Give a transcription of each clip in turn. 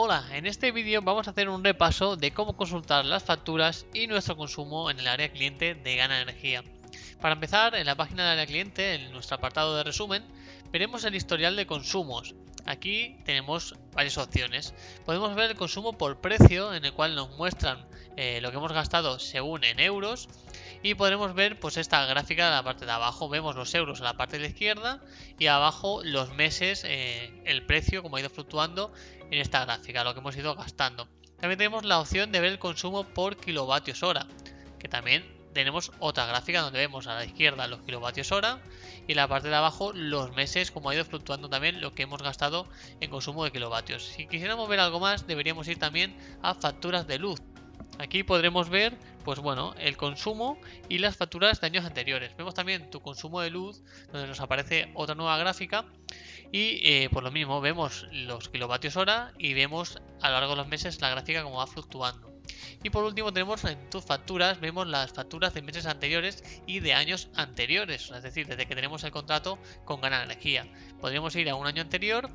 Hola, en este vídeo vamos a hacer un repaso de cómo consultar las facturas y nuestro consumo en el área cliente de Gana Energía. Para empezar, en la página del área cliente, en nuestro apartado de resumen, veremos el historial de consumos. Aquí tenemos varias opciones. Podemos ver el consumo por precio, en el cual nos muestran eh, lo que hemos gastado según en euros. Y podremos ver pues esta gráfica de la parte de abajo. Vemos los euros en la parte de la izquierda y abajo los meses, eh, el precio, como ha ido fluctuando en esta gráfica, lo que hemos ido gastando. También tenemos la opción de ver el consumo por kilovatios hora, que también tenemos otra gráfica donde vemos a la izquierda los kilovatios hora y en la parte de abajo los meses como ha ido fluctuando también lo que hemos gastado en consumo de kilovatios. Si quisiéramos ver algo más deberíamos ir también a facturas de luz. Aquí podremos ver, pues bueno, el consumo y las facturas de años anteriores. Vemos también tu consumo de luz, donde nos aparece otra nueva gráfica. Y eh, por lo mismo vemos los kilovatios hora y vemos a lo largo de los meses la gráfica como va fluctuando. Y por último tenemos en tus facturas, vemos las facturas de meses anteriores y de años anteriores, es decir, desde que tenemos el contrato con Gana Energía. Podríamos ir a un año anterior,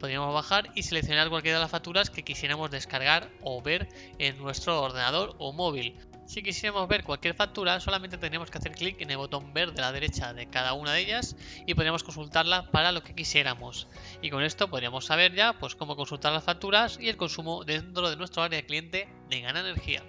podríamos bajar y seleccionar cualquiera de las facturas que quisiéramos descargar o ver en nuestro ordenador o móvil. Si quisiéramos ver cualquier factura, solamente tendríamos que hacer clic en el botón verde a la derecha de cada una de ellas y podríamos consultarla para lo que quisiéramos. Y con esto podríamos saber ya pues, cómo consultar las facturas y el consumo dentro de nuestro área de cliente de Gana Energía.